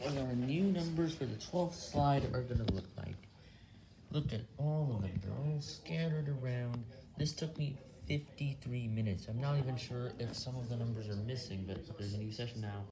what our new numbers for the 12th slide are gonna look like. Look at all of them, they're all scattered around. This took me 53 minutes. I'm not even sure if some of the numbers are missing, but there's a new session now.